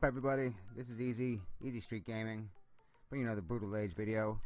up everybody? This is Easy, Easy Street Gaming, bringing another Brutal Age video.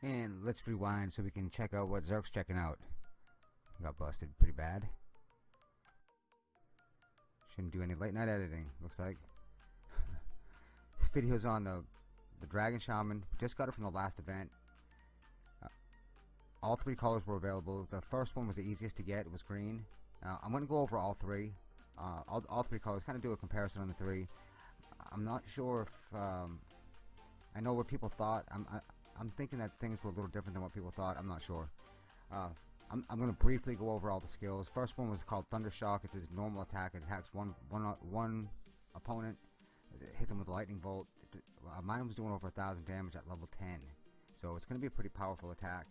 And let's rewind so we can check out what Zerk's checking out. Got busted pretty bad. Shouldn't do any late night editing, looks like. this video's on the, the Dragon Shaman. Just got it from the last event. Uh, all three colors were available. The first one was the easiest to get, it was green. Uh, I'm to go over all three uh, all, all three colors kind of do a comparison on the three I'm not sure if um, I know what people thought. I'm I, am i am thinking that things were a little different than what people thought. I'm not sure. Uh, I'm, I'm going to briefly go over all the skills. First one was called Thunder Shock it's his normal attack. It attacks one, one, one opponent. Hit them with a lightning bolt. Uh, mine was doing over a thousand damage at level 10 so it's going to be a pretty powerful attack.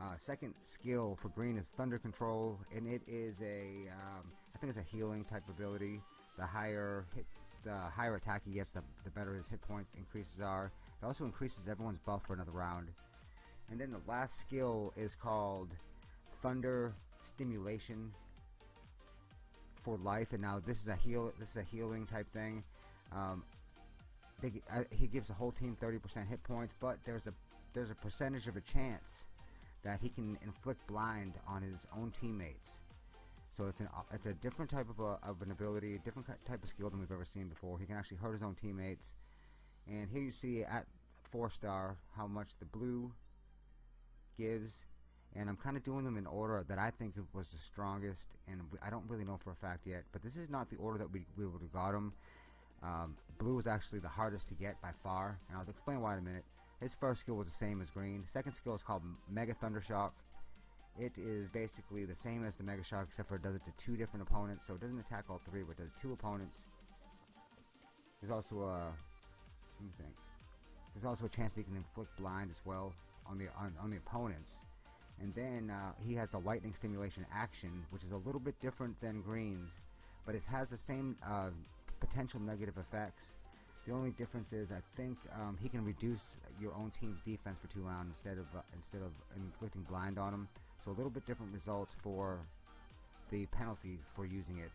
Uh, second skill for green is Thunder Control, and it is a, um, I think it's a healing type ability. The higher hit, the higher attack he gets, the, the better his hit points increases are. It also increases everyone's buff for another round. And then the last skill is called Thunder Stimulation for life. And now this is a heal. This is a healing type thing. Um, they, uh, he gives the whole team 30% hit points, but there's a there's a percentage of a chance that he can inflict blind on his own teammates. So it's an it's a different type of, a, of an ability, a different type of skill than we've ever seen before. He can actually hurt his own teammates. And here you see at four star how much the blue gives. And I'm kind of doing them in order that I think was the strongest. And I don't really know for a fact yet. But this is not the order that we, we would have got them. Um, blue is actually the hardest to get by far. And I'll explain why in a minute. His first skill was the same as green. Second skill is called Mega Thunder Shock. It is basically the same as the Mega Shock except for it does it to two different opponents. So it doesn't attack all three, but does two opponents. There's also a let me think. There's also a chance that he can inflict blind as well on the on, on the opponents. And then uh, he has the lightning stimulation action, which is a little bit different than greens, but it has the same uh, potential negative effects the only difference is I think um, he can reduce your own team's defense for two rounds instead of uh, instead of inflicting blind on them. So a little bit different results for the penalty for using it.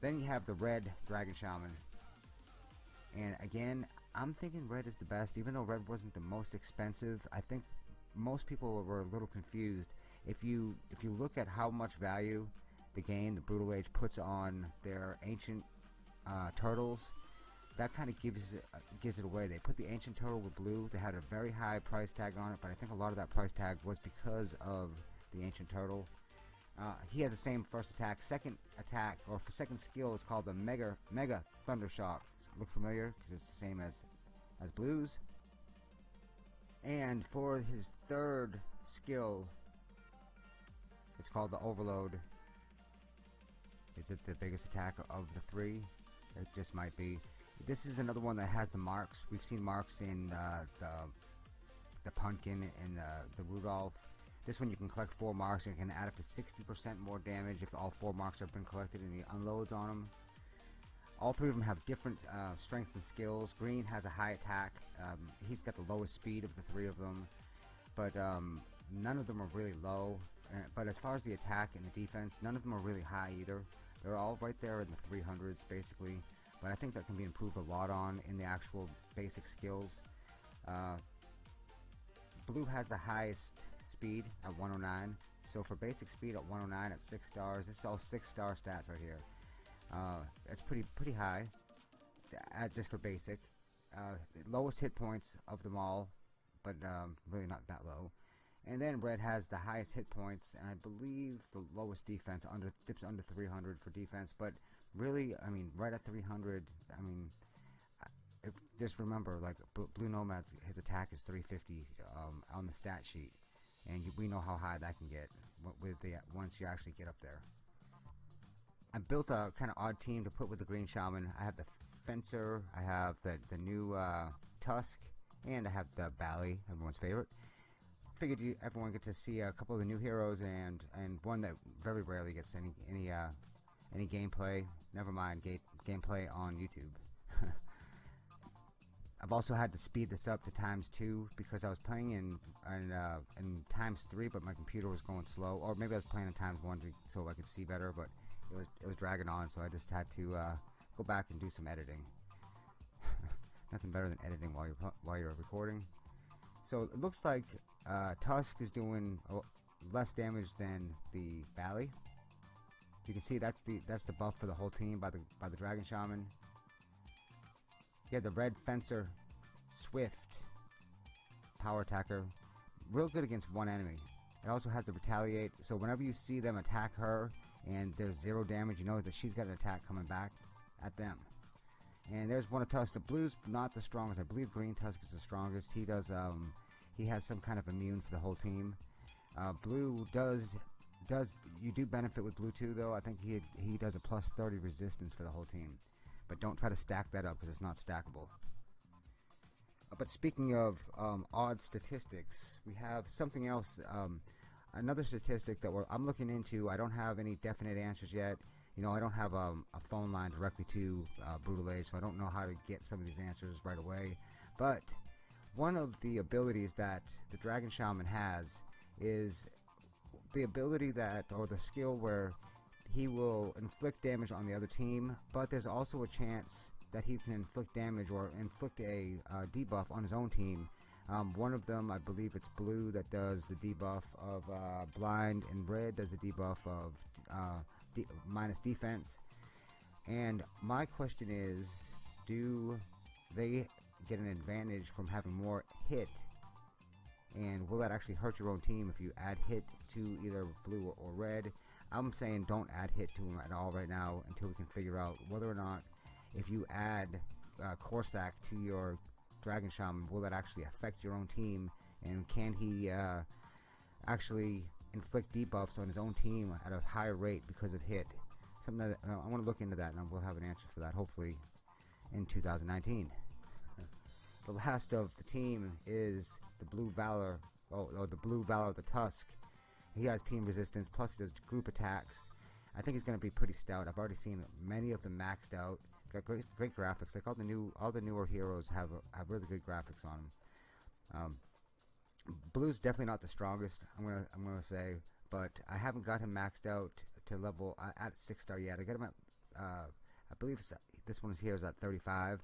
Then you have the red Dragon Shaman. And again, I'm thinking red is the best, even though red wasn't the most expensive. I think most people were a little confused. If you if you look at how much value the game, the Brutal Age, puts on their ancient uh, turtles that kind of gives it, uh, gives it away. They put the ancient turtle with blue. They had a very high price tag on it, but I think a lot of that price tag was because of the ancient turtle. Uh, he has the same first attack. Second attack, or second skill, is called the Mega Mega Thunder Shock. Look familiar because it's the same as as blues. And for his third skill, it's called the Overload. Is it the biggest attack of the three? It just might be. This is another one that has the marks. We've seen marks in uh, the the pumpkin and the, the Rudolph. This one you can collect four marks and can add up to 60% more damage if all four marks have been collected and he unloads on them. All three of them have different uh, strengths and skills. Green has a high attack. Um, he's got the lowest speed of the three of them. But um, none of them are really low. Uh, but as far as the attack and the defense, none of them are really high either. They're all right there in the 300s basically but I think that can be improved a lot on in the actual basic skills. Uh, blue has the highest speed at 109, so for basic speed at 109 at 6 stars, this is all 6 star stats right here. Uh, that's pretty pretty high, uh, just for basic. Uh, lowest hit points of them all, but um, really not that low. And then red has the highest hit points, and I believe the lowest defense under dips under 300 for defense. But really, I mean, right at 300, I mean, if, just remember, like Blue Nomad's his attack is 350 um, on the stat sheet, and you, we know how high that can get with the once you actually get up there. I built a kind of odd team to put with the Green Shaman. I have the Fencer, I have the the new uh, Tusk, and I have the Bally, everyone's favorite figured you, everyone get to see a couple of the new heroes and and one that very rarely gets any any uh, any gameplay. Never mind ga gameplay on YouTube. I've also had to speed this up to times two because I was playing in in, uh, in times three, but my computer was going slow, or maybe I was playing in times one so I could see better, but it was it was dragging on, so I just had to uh, go back and do some editing. Nothing better than editing while you're while you're recording. So it looks like uh, Tusk is doing less damage than the Valley. You can see that's the that's the buff for the whole team by the by the Dragon Shaman. Have the Red Fencer, Swift, Power Attacker, real good against one enemy. It also has the Retaliate, so whenever you see them attack her and there's zero damage, you know that she's got an attack coming back at them. And there's one of Tusk. The blue's not the strongest. I believe Green Tusk is the strongest. He does um, he has some kind of immune for the whole team. Uh, blue does does you do benefit with blue too though. I think he he does a plus 30 resistance for the whole team. But don't try to stack that up because it's not stackable. Uh, but speaking of um, odd statistics, we have something else. Um, another statistic that I'm looking into. I don't have any definite answers yet. You know, I don't have um, a phone line directly to uh, Brutal Age, so I don't know how to get some of these answers right away. But one of the abilities that the Dragon Shaman has is the ability that, or the skill where he will inflict damage on the other team, but there's also a chance that he can inflict damage or inflict a uh, debuff on his own team. Um, one of them, I believe it's blue, that does the debuff of uh, blind, and red does the debuff of uh, de minus defense. And my question is, do they get an advantage from having more hit and will that actually hurt your own team if you add hit to either blue or red? I'm saying don't add hit to them at all right now until we can figure out whether or not if you add uh, Corsac to your Dragon Shaman will that actually affect your own team? And can he uh, actually inflict debuffs on his own team at a higher rate because of hit? Something that uh, I want to look into that and we'll have an answer for that hopefully in 2019 the last of the team is the Blue Valor, oh, or the Blue Valor, the Tusk. He has team resistance, plus he does group attacks. I think he's going to be pretty stout. I've already seen many of them maxed out. Got great, great graphics. Like all the new, all the newer heroes have have really good graphics on them. Um, Blue's definitely not the strongest. I'm gonna I'm gonna say, but I haven't got him maxed out to level uh, at six star yet. I got him at uh, I believe this one here is at 35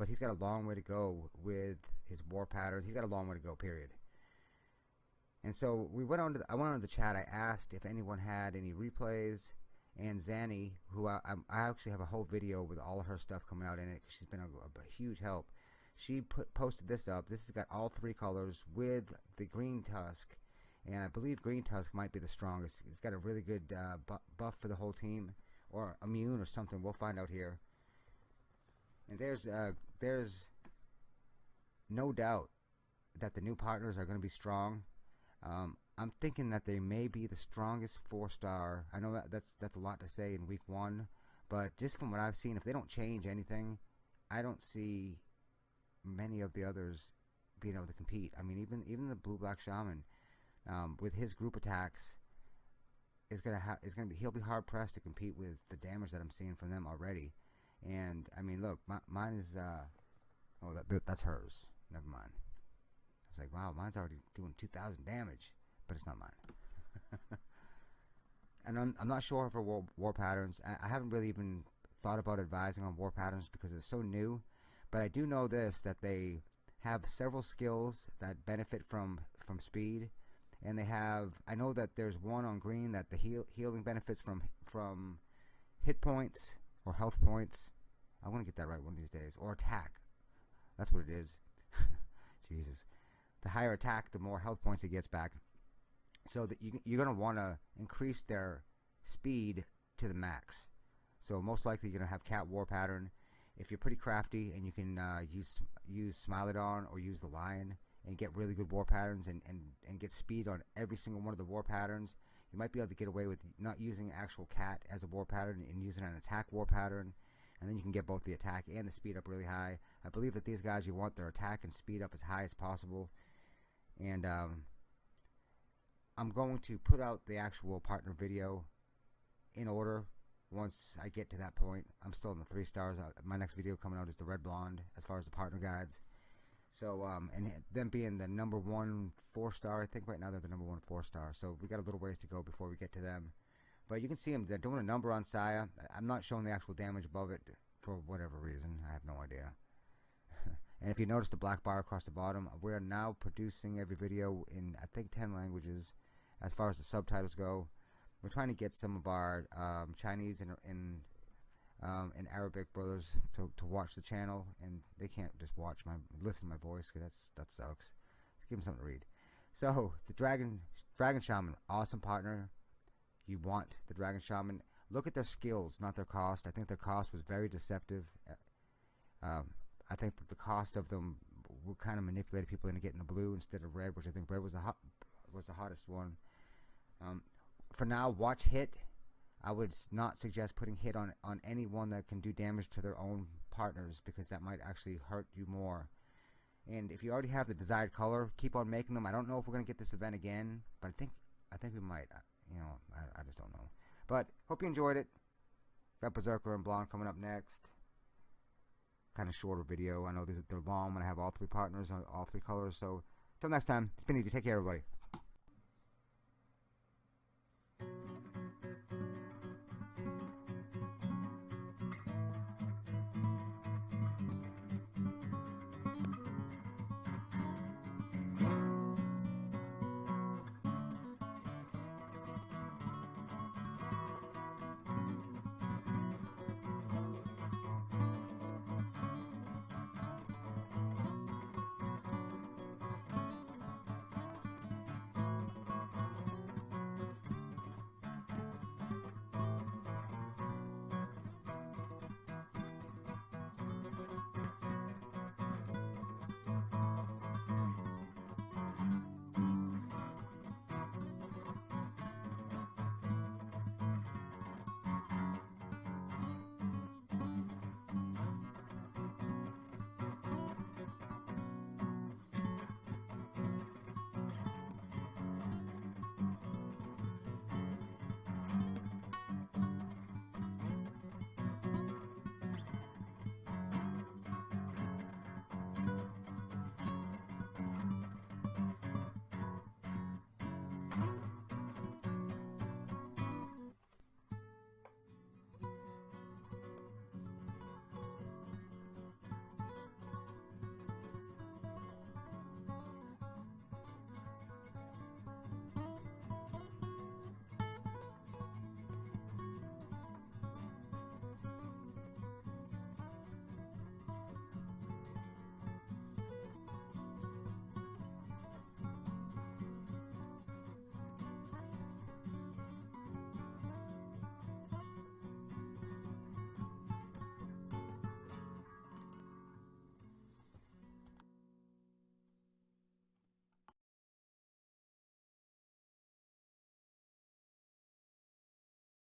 but he's got a long way to go with his war patterns. He's got a long way to go, period. And so we went on to the, I went on to the chat. I asked if anyone had any replays, and Zanny, who I, I actually have a whole video with all of her stuff coming out in it. Cause she's been a, a, huge help. She put posted this up. This has got all three colors with the green tusk, and I believe green tusk might be the strongest. It's got a really good uh, bu buff for the whole team, or immune or something. We'll find out here. And there's uh, there's no doubt that the new partners are going to be strong. Um, I'm thinking that they may be the strongest four star. I know that that's that's a lot to say in week one, but just from what I've seen, if they don't change anything, I don't see many of the others being able to compete. I mean, even even the blue black shaman um, with his group attacks is gonna have is gonna be he'll be hard pressed to compete with the damage that I'm seeing from them already. And I mean, look, my, mine is uh, oh that, that's hers. Never mind. I was like, wow, mine's already doing 2,000 damage, but it's not mine. and I'm, I'm, not sure for war, war patterns. I, I, haven't really even thought about advising on war patterns because it's so new. But I do know this that they have several skills that benefit from from speed, and they have. I know that there's one on green that the heal, healing benefits from from hit points or health points. I want to get that right one of these days. Or attack. That's what it is. Jesus. The higher attack, the more health points it gets back. So that you, you're going to want to increase their speed to the max. So most likely you're going to have cat war pattern. If you're pretty crafty and you can uh, use use Smilodon or use the lion and get really good war patterns and, and, and get speed on every single one of the war patterns, you might be able to get away with not using actual cat as a war pattern and using an attack war pattern and then you can get both the attack and the speed up really high. I believe that these guys you want their attack and speed up as high as possible and um, I'm going to put out the actual partner video in order once I get to that point. I'm still in the three stars. Uh, my next video coming out is the red blonde as far as the partner guides. So, um, and them being the number one four star, I think right now they're the number one four star. So we got a little ways to go before we get to them. But you can see them, they're doing a number on Saya. I'm not showing the actual damage above it for whatever reason. I have no idea. And if you notice the black bar across the bottom, we're now producing every video in I think 10 languages as far as the subtitles go. We're trying to get some of our um, Chinese and, and, um, and Arabic brothers to, to watch the channel, and they can't just watch my listen to my voice because that's that sucks. Let's give them something to read. So the Dragon Dragon Shaman, awesome partner. You want the Dragon Shaman. Look at their skills, not their cost. I think their cost was very deceptive. Uh, um, I think that the cost of them will kind of manipulated people into getting the blue instead of red, which I think red was the hot, was the hottest one. Um, for now, watch hit. I would not suggest putting hit on on anyone that can do damage to their own partners because that might actually hurt you more. And if you already have the desired color, keep on making them. I don't know if we're gonna get this event again, but I think I think we might. Uh, you know, I, I just don't know. But hope you enjoyed it. Got Berserker and Blonde coming up next. Kind of shorter video. I know they're long when I have all three partners on all three colors. So, till next time, it's been easy. Take care, everybody.